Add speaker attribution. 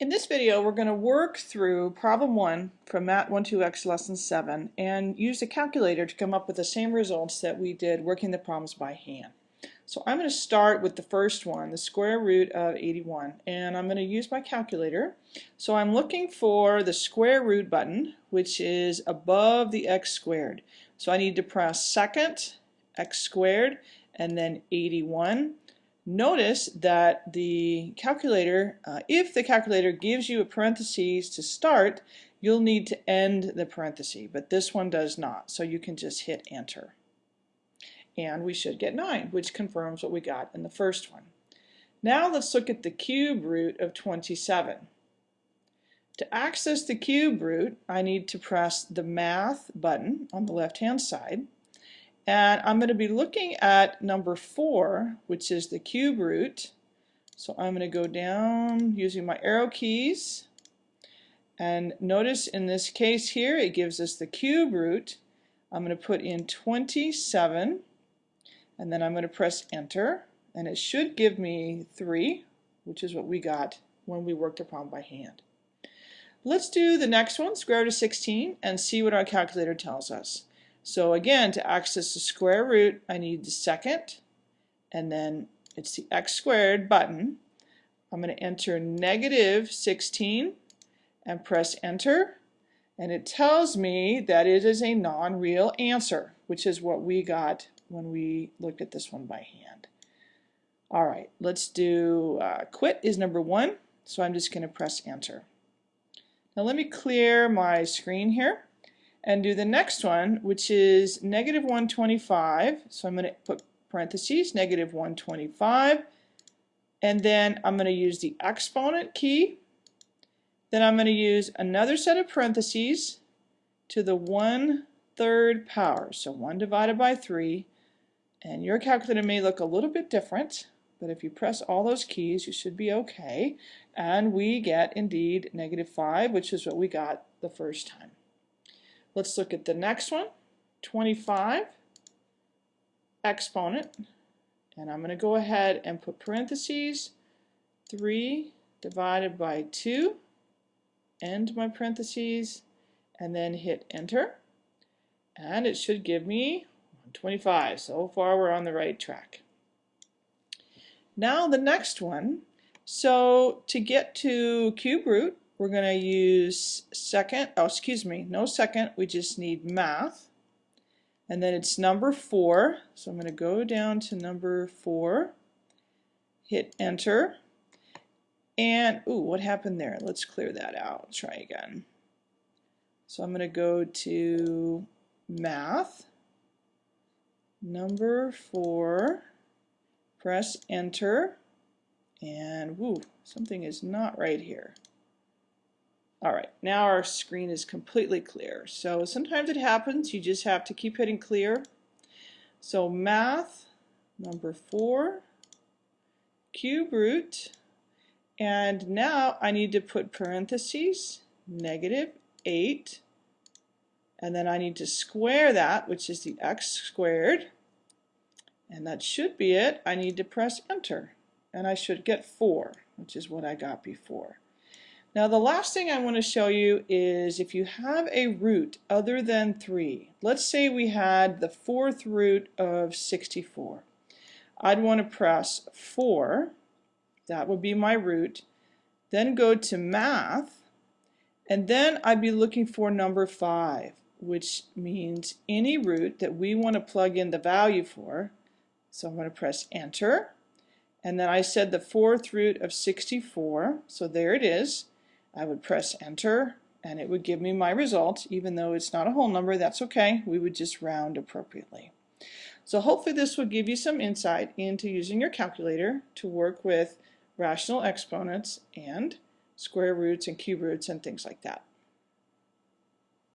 Speaker 1: In this video, we're going to work through problem 1 from Math 1-2x lesson 7 and use a calculator to come up with the same results that we did working the problems by hand. So I'm going to start with the first one, the square root of 81, and I'm going to use my calculator. So I'm looking for the square root button, which is above the x squared. So I need to press second, x squared, and then 81 Notice that the calculator, uh, if the calculator gives you a parentheses to start, you'll need to end the parenthesis, but this one does not, so you can just hit enter. And we should get 9, which confirms what we got in the first one. Now let's look at the cube root of 27. To access the cube root, I need to press the Math button on the left-hand side. And I'm going to be looking at number 4, which is the cube root. So I'm going to go down using my arrow keys. And notice in this case here, it gives us the cube root. I'm going to put in 27, and then I'm going to press enter. And it should give me 3, which is what we got when we worked the problem by hand. Let's do the next one, square root of 16, and see what our calculator tells us. So again, to access the square root, I need the second, and then it's the x squared button. I'm going to enter negative 16 and press enter, and it tells me that it is a non-real answer, which is what we got when we looked at this one by hand. All right, let's do uh, quit is number one, so I'm just going to press enter. Now let me clear my screen here and do the next one, which is negative 125. So I'm going to put parentheses, negative 125. And then I'm going to use the exponent key. Then I'm going to use another set of parentheses to the 1 third power. So 1 divided by 3. And your calculator may look a little bit different, but if you press all those keys, you should be okay. And we get, indeed, negative 5, which is what we got the first time. Let's look at the next one, 25 exponent, and I'm going to go ahead and put parentheses. 3 divided by 2, end my parentheses, and then hit enter, and it should give me 25. So far we're on the right track. Now the next one, so to get to cube root, we're going to use second, oh excuse me, no second, we just need math. And then it's number 4, so I'm going to go down to number 4, hit enter, and, ooh, what happened there? Let's clear that out, try again. So I'm going to go to math, number 4, press enter, and woo, something is not right here. All right, now our screen is completely clear. So sometimes it happens, you just have to keep hitting clear. So math, number four, cube root, and now I need to put parentheses, negative 8, and then I need to square that, which is the x squared, and that should be it. I need to press enter, and I should get 4, which is what I got before. Now the last thing I want to show you is if you have a root other than 3, let's say we had the fourth root of 64. I'd want to press 4, that would be my root, then go to math, and then I'd be looking for number 5, which means any root that we want to plug in the value for. So I'm going to press enter, and then I said the fourth root of 64, so there it is. I would press enter and it would give me my result. Even though it's not a whole number that's okay. We would just round appropriately. So hopefully this will give you some insight into using your calculator to work with rational exponents and square roots and cube roots and things like that